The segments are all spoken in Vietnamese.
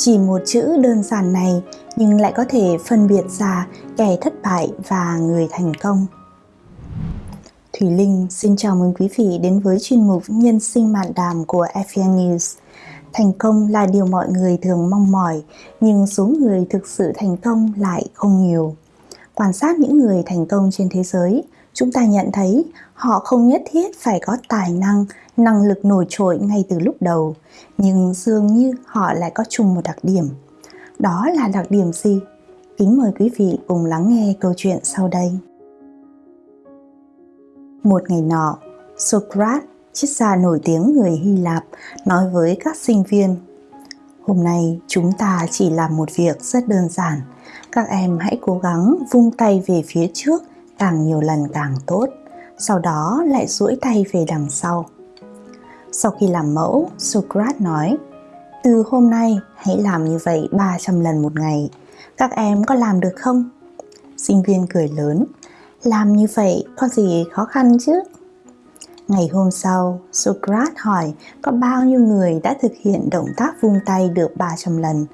Chỉ một chữ đơn giản này nhưng lại có thể phân biệt ra kẻ thất bại và người thành công. Thủy Linh xin chào mừng quý vị đến với chuyên mục Nhân sinh mạn đàm của FPN News. Thành công là điều mọi người thường mong mỏi, nhưng số người thực sự thành công lại không nhiều. Quan sát những người thành công trên thế giới, chúng ta nhận thấy họ không nhất thiết phải có tài năng, năng lực nổi trội ngay từ lúc đầu, nhưng dường như họ lại có chung một đặc điểm. Đó là đặc điểm gì? Kính mời quý vị cùng lắng nghe câu chuyện sau đây. Một ngày nọ, Socrates, triết gia nổi tiếng người Hy Lạp, nói với các sinh viên Hôm nay chúng ta chỉ làm một việc rất đơn giản. Các em hãy cố gắng vung tay về phía trước càng nhiều lần càng tốt. Sau đó lại duỗi tay về đằng sau. Sau khi làm mẫu, Socrates nói Từ hôm nay hãy làm như vậy 300 lần một ngày. Các em có làm được không? Sinh viên cười lớn làm như vậy có gì khó khăn chứ? Ngày hôm sau, Socrates hỏi có bao nhiêu người đã thực hiện động tác vung tay được 300 lần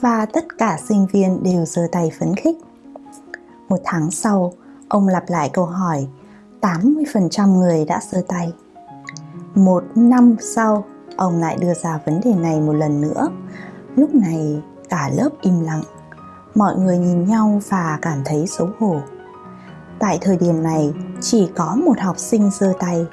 và tất cả sinh viên đều giơ tay phấn khích. Một tháng sau, ông lặp lại câu hỏi 80% người đã giơ tay. Một năm sau, ông lại đưa ra vấn đề này một lần nữa. Lúc này, cả lớp im lặng. Mọi người nhìn nhau và cảm thấy xấu hổ. Tại thời điểm này, chỉ có một học sinh giơ tay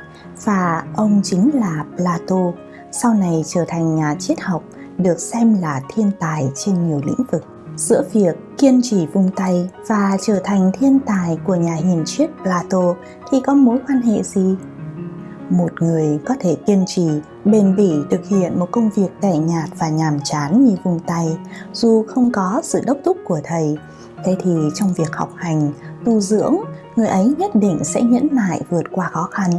và ông chính là Plato, sau này trở thành nhà triết học được xem là thiên tài trên nhiều lĩnh vực. Giữa việc kiên trì vung tay và trở thành thiên tài của nhà hiền triết Plato thì có mối quan hệ gì? Một người có thể kiên trì, bền bỉ thực hiện một công việc tẻ nhạt và nhàm chán như vùng tay, dù không có sự đốc thúc của thầy. Thế thì trong việc học hành, tu dưỡng, người ấy nhất định sẽ nhẫn nại vượt qua khó khăn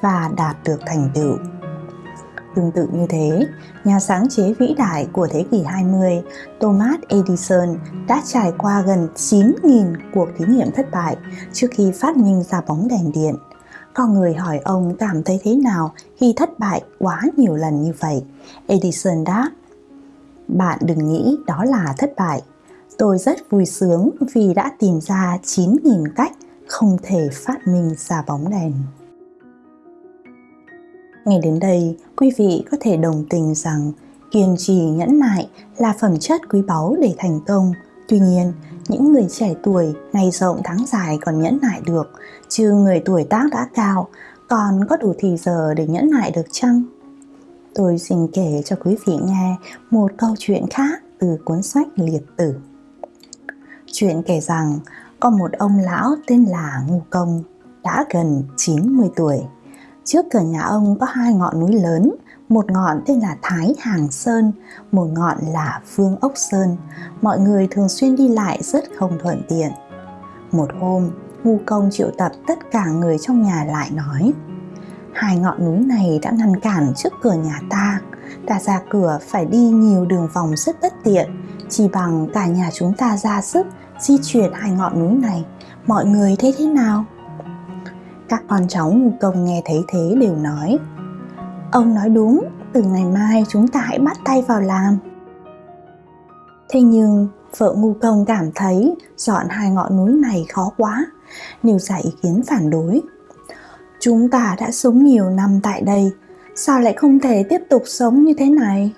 và đạt được thành tựu. Tương tự như thế, nhà sáng chế vĩ đại của thế kỷ 20, Thomas Edison đã trải qua gần 9.000 cuộc thí nghiệm thất bại trước khi phát minh ra bóng đèn điện con người hỏi ông cảm thấy thế nào khi thất bại quá nhiều lần như vậy. Edison đáp, bạn đừng nghĩ đó là thất bại. Tôi rất vui sướng vì đã tìm ra 9.000 cách không thể phát minh ra bóng đèn. Ngay đến đây, quý vị có thể đồng tình rằng kiên trì nhẫn nại là phẩm chất quý báu để thành công. Tuy nhiên, những người trẻ tuổi ngày rộng tháng dài còn nhẫn nại được, chứ người tuổi tác đã cao còn có đủ thì giờ để nhẫn nại được chăng? Tôi xin kể cho quý vị nghe một câu chuyện khác từ cuốn sách Liệt Tử. Chuyện kể rằng có một ông lão tên là Ngu Công, đã gần 90 tuổi. Trước cửa nhà ông có hai ngọn núi lớn, một ngọn tên là Thái Hàng Sơn, một ngọn là Phương Ốc Sơn. Mọi người thường xuyên đi lại rất không thuận tiện. Một hôm, Ngu Công triệu tập tất cả người trong nhà lại nói Hai ngọn núi này đã ngăn cản trước cửa nhà ta, ta ra cửa phải đi nhiều đường vòng rất bất tiện, chỉ bằng cả nhà chúng ta ra sức di chuyển hai ngọn núi này mọi người thấy thế nào các con cháu ngu công nghe thấy thế đều nói ông nói đúng, từ ngày mai chúng ta hãy bắt tay vào làm. Thế nhưng, vợ ngu công cảm thấy dọn hai ngọn núi này khó quá, nêu ra ý kiến phản đối. Chúng ta đã sống nhiều năm tại đây, sao lại không thể tiếp tục sống như thế này?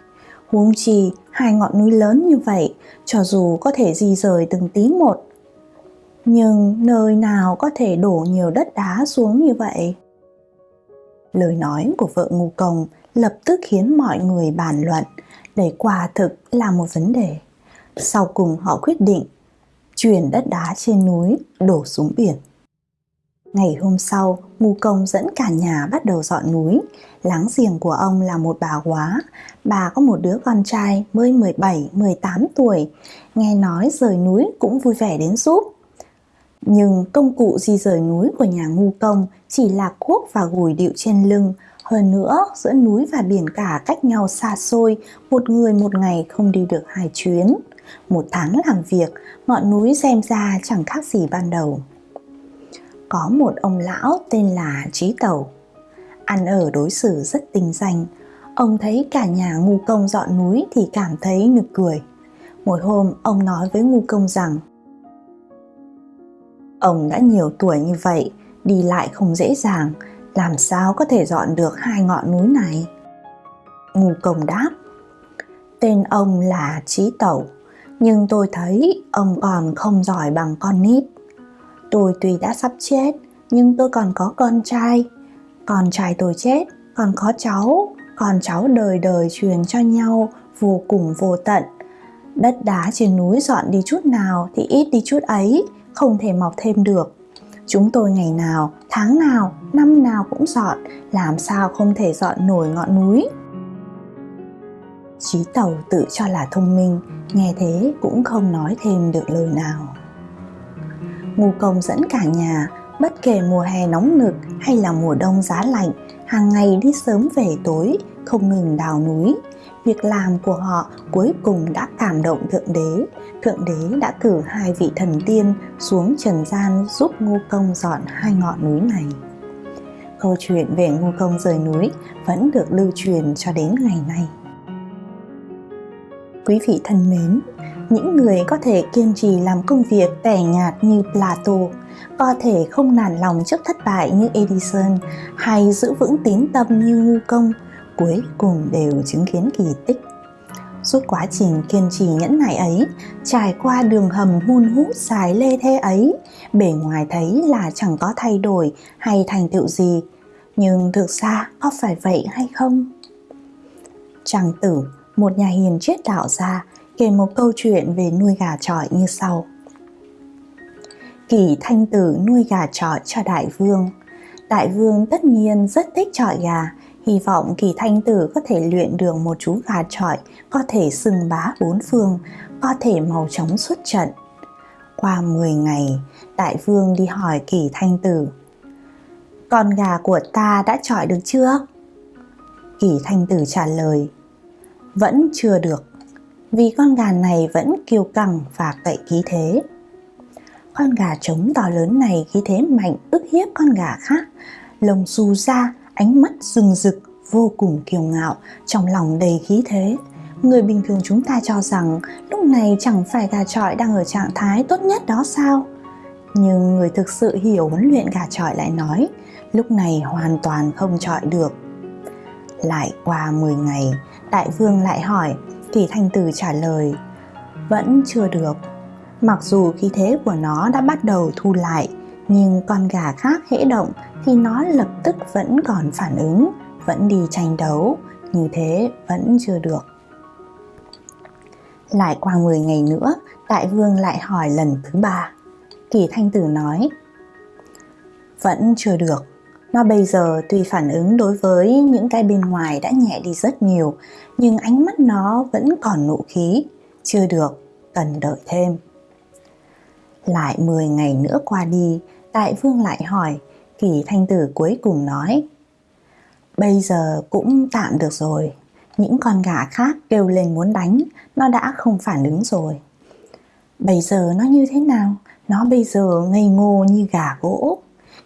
Huống chi, hai ngọn núi lớn như vậy, cho dù có thể di rời từng tí một, nhưng nơi nào có thể đổ nhiều đất đá xuống như vậy? Lời nói của vợ ngu công lập tức khiến mọi người bàn luận để quả thực là một vấn đề sau cùng họ quyết định chuyển đất đá trên núi đổ xuống biển Ngày hôm sau, Ngu Công dẫn cả nhà bắt đầu dọn núi. Láng giềng của ông là một bà quá. Bà có một đứa con trai mới 17, 18 tuổi. Nghe nói rời núi cũng vui vẻ đến giúp. Nhưng công cụ di rời núi của nhà Ngu Công chỉ là cuốc và gùi điệu trên lưng. Hơn nữa, giữa núi và biển cả cách nhau xa xôi, một người một ngày không đi được hai chuyến. Một tháng làm việc, ngọn núi xem ra chẳng khác gì ban đầu có một ông lão tên là Trí Tẩu. Ăn ở đối xử rất tinh danh, ông thấy cả nhà ngu công dọn núi thì cảm thấy nực cười. Một hôm ông nói với ngu công rằng Ông đã nhiều tuổi như vậy, đi lại không dễ dàng, làm sao có thể dọn được hai ngọn núi này? Ngu công đáp Tên ông là Trí Tẩu, nhưng tôi thấy ông còn không giỏi bằng con nít. Tôi tuy đã sắp chết, nhưng tôi còn có con trai. Con trai tôi chết, còn có cháu, con cháu đời đời truyền cho nhau vô cùng vô tận. Đất đá trên núi dọn đi chút nào thì ít đi chút ấy, không thể mọc thêm được. Chúng tôi ngày nào, tháng nào, năm nào cũng dọn, làm sao không thể dọn nổi ngọn núi. Chí tàu tự cho là thông minh, nghe thế cũng không nói thêm được lời nào. Ngu công dẫn cả nhà, bất kể mùa hè nóng nực hay là mùa đông giá lạnh, hàng ngày đi sớm về tối, không ngừng đào núi. Việc làm của họ cuối cùng đã cảm động Thượng Đế. Thượng Đế đã cử hai vị thần tiên xuống trần gian giúp Ngô Công dọn hai ngọn núi này. Câu chuyện về Ngô Công rời núi vẫn được lưu truyền cho đến ngày nay. Quý vị thân mến, những người có thể kiên trì làm công việc tẻ nhạt như Plato, có thể không nản lòng trước thất bại như Edison hay giữ vững tín tâm như Ngô Công, cuối cùng đều chứng kiến kỳ tích. Suốt quá trình kiên trì nhẫn nại ấy, trải qua đường hầm hun hút dài lê thê ấy, bề ngoài thấy là chẳng có thay đổi hay thành tựu gì, nhưng thực ra có phải vậy hay không? Trang tử một nhà hiền triết đạo gia kể một câu chuyện về nuôi gà trọi như sau. Kỳ thanh tử nuôi gà trọi cho đại vương. Đại vương tất nhiên rất thích trọi gà, hy vọng kỳ thanh tử có thể luyện được một chú gà trọi có thể sừng bá bốn phương, có thể màu trống xuất trận. Qua 10 ngày, đại vương đi hỏi kỳ thanh tử. Con gà của ta đã trọi được chưa? Kỳ thanh tử trả lời, vẫn chưa được vì con gà này vẫn kiêu căng và cậy khí thế. Con gà trống to lớn này khí thế mạnh ức hiếp con gà khác, lồng xù ra, ánh mắt rừng rực, vô cùng kiêu ngạo, trong lòng đầy khí thế. Người bình thường chúng ta cho rằng lúc này chẳng phải gà trọi đang ở trạng thái tốt nhất đó sao? Nhưng người thực sự hiểu huấn luyện gà trọi lại nói, lúc này hoàn toàn không trọi được. Lại qua 10 ngày, Đại vương lại hỏi, thì Thanh Tử trả lời, vẫn chưa được. Mặc dù khí thế của nó đã bắt đầu thu lại, nhưng con gà khác hễ động thì nó lập tức vẫn còn phản ứng, vẫn đi tranh đấu, như thế vẫn chưa được. Lại qua 10 ngày nữa, đại vương lại hỏi lần thứ ba. Kỳ Thanh Tử nói, vẫn chưa được. Nó bây giờ tuy phản ứng đối với những cái bên ngoài đã nhẹ đi rất nhiều, nhưng ánh mắt nó vẫn còn nụ khí. Chưa được, cần đợi thêm. Lại 10 ngày nữa qua đi, đại vương lại hỏi, kỳ thanh tử cuối cùng nói. Bây giờ cũng tạm được rồi, những con gà khác kêu lên muốn đánh, nó đã không phản ứng rồi. Bây giờ nó như thế nào? Nó bây giờ ngây ngô như gà gỗ.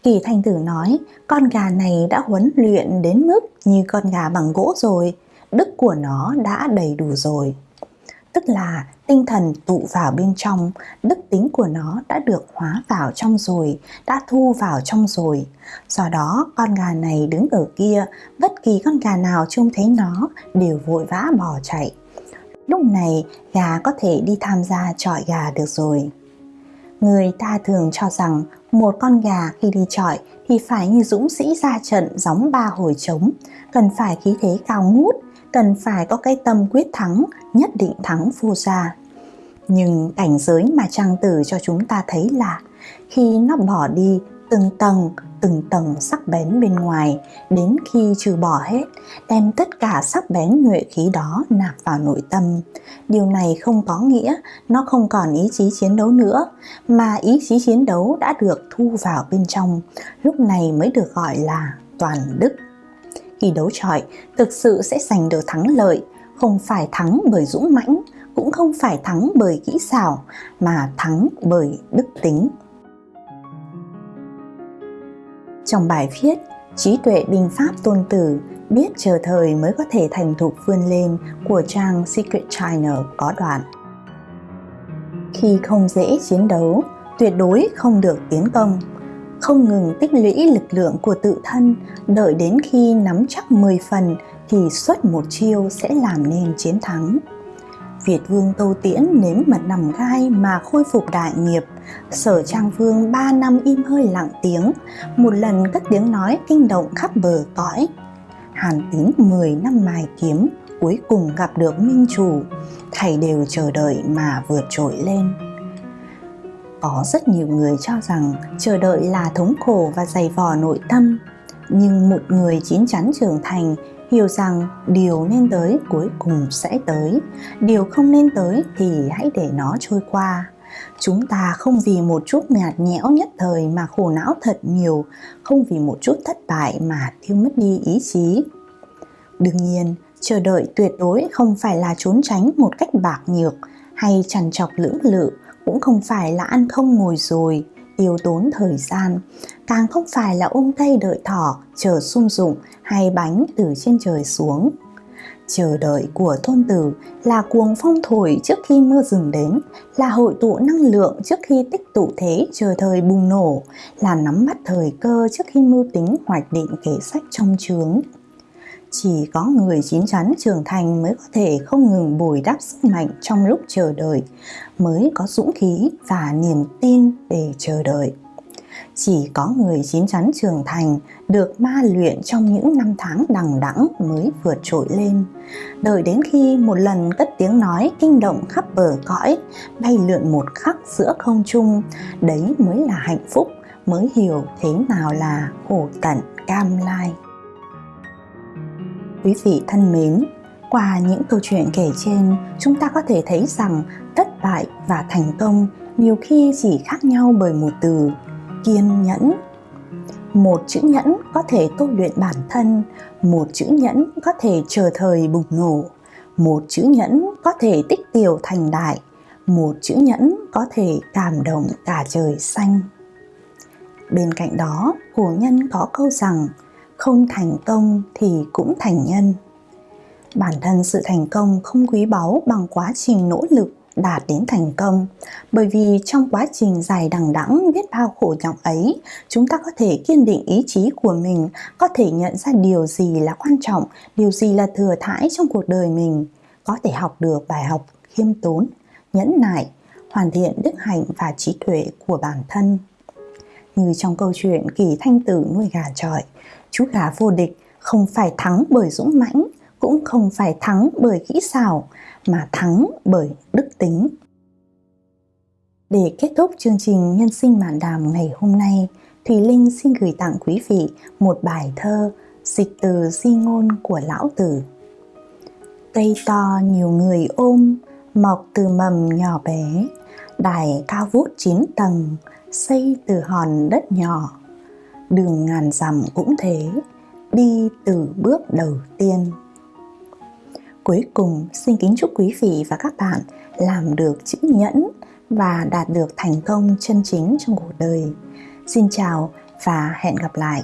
Kỳ Thanh Tử nói, con gà này đã huấn luyện đến mức như con gà bằng gỗ rồi, đức của nó đã đầy đủ rồi. Tức là tinh thần tụ vào bên trong, đức tính của nó đã được hóa vào trong rồi, đã thu vào trong rồi. Do đó, con gà này đứng ở kia, bất kỳ con gà nào trông thấy nó đều vội vã bỏ chạy. Lúc này, gà có thể đi tham gia trọi gà được rồi. Người ta thường cho rằng một con gà khi đi trọi thì phải như dũng sĩ ra trận gióng ba hồi trống, cần phải khí thế cao ngút, cần phải có cái tâm quyết thắng, nhất định thắng vua gia. Nhưng cảnh giới mà trang tử cho chúng ta thấy là khi nó bỏ đi từng tầng từng tầng sắc bén bên ngoài đến khi trừ bỏ hết đem tất cả sắc bén nhuệ khí đó nạp vào nội tâm. Điều này không có nghĩa nó không còn ý chí chiến đấu nữa mà ý chí chiến đấu đã được thu vào bên trong lúc này mới được gọi là toàn đức khi đấu trọi thực sự sẽ giành được thắng lợi không phải thắng bởi dũng mãnh cũng không phải thắng bởi kỹ xảo mà thắng bởi đức tính trong bài viết, trí tuệ binh pháp tôn tử biết chờ thời mới có thể thành thục vươn lên của trang Secret China có đoạn. Khi không dễ chiến đấu, tuyệt đối không được tiến công. Không ngừng tích lũy lực lượng của tự thân, đợi đến khi nắm chắc 10 phần thì xuất một chiêu sẽ làm nên chiến thắng. Việt Vương Tô Tiễn nếm mật nằm gai mà khôi phục đại nghiệp. Sở Trang Vương 3 năm im hơi lặng tiếng, một lần cất tiếng nói kinh động khắp bờ cõi. Hàn Tín 10 năm mài kiếm, cuối cùng gặp được minh chủ, thầy đều chờ đợi mà vượt trội lên. Có rất nhiều người cho rằng chờ đợi là thống khổ và dày vò nội tâm, nhưng một người chín chắn trưởng thành hiểu rằng điều nên tới cuối cùng sẽ tới. Điều không nên tới thì hãy để nó trôi qua. Chúng ta không vì một chút nhạt nhẽo nhất thời mà khổ não thật nhiều không vì một chút thất bại mà thiêu mất đi ý chí. Đương nhiên chờ đợi tuyệt đối không phải là trốn tránh một cách bạc nhược hay trằn trọc lưỡng lự cũng không phải là ăn không ngồi rồi, tiêu tốn thời gian. Càng không phải là ôm cây đợi thỏ, chờ sung dụng hay bánh từ trên trời xuống. Chờ đợi của thôn tử là cuồng phong thổi trước khi mưa rừng đến, là hội tụ năng lượng trước khi tích tụ thế chờ thời bùng nổ, là nắm bắt thời cơ trước khi mưu tính hoạch định kế sách trong trướng chỉ có người chín chắn trưởng thành mới có thể không ngừng bồi đắp sức mạnh trong lúc chờ đợi, mới có dũng khí và niềm tin để chờ đợi. Chỉ có người chín chắn trưởng thành được ma luyện trong những năm tháng đằng đẵng mới vượt trội lên. Đợi đến khi một lần cất tiếng nói kinh động khắp bờ cõi, bay lượn một khắc giữa không trung, đấy mới là hạnh phúc, mới hiểu thế nào là khổ tận cam lai. Quý vị thân mến, qua những câu chuyện kể trên, chúng ta có thể thấy rằng thất bại và thành công nhiều khi chỉ khác nhau bởi một từ kiên nhẫn. Một chữ nhẫn có thể tu luyện bản thân, một chữ nhẫn có thể chờ thời bùng nổ, một chữ nhẫn có thể tích tiểu thành đại, một chữ nhẫn có thể cảm động cả trời xanh. Bên cạnh đó, cổ nhân có câu rằng không thành công thì cũng thành nhân. Bản thân sự thành công không quý báu bằng quá trình nỗ lực đạt đến thành công, bởi vì trong quá trình dài đằng đẵng biết bao khổ nhọc ấy, chúng ta có thể kiên định ý chí của mình, có thể nhận ra điều gì là quan trọng, điều gì là thừa thãi trong cuộc đời mình, có thể học được bài học khiêm tốn, nhẫn nại, hoàn thiện đức hạnh và trí tuệ của bản thân. Như trong câu chuyện kỳ thanh tử nuôi gà trọi chú gà vô địch không phải thắng bởi dũng mãnh, cũng không phải thắng bởi kỹ xảo, mà thắng bởi đức tính. Để kết thúc chương trình Nhân sinh mạn đàm ngày hôm nay, Thùy Linh xin gửi tặng quý vị một bài thơ dịch từ di ngôn của Lão Tử. Cây to nhiều người ôm, mọc từ mầm nhỏ bé, đài cao vút chín tầng, xây từ hòn đất nhỏ đường ngàn dặm cũng thế, đi từ bước đầu tiên. Cuối cùng, xin kính chúc quý vị và các bạn làm được chữ nhẫn và đạt được thành công chân chính trong cuộc đời. Xin chào và hẹn gặp lại.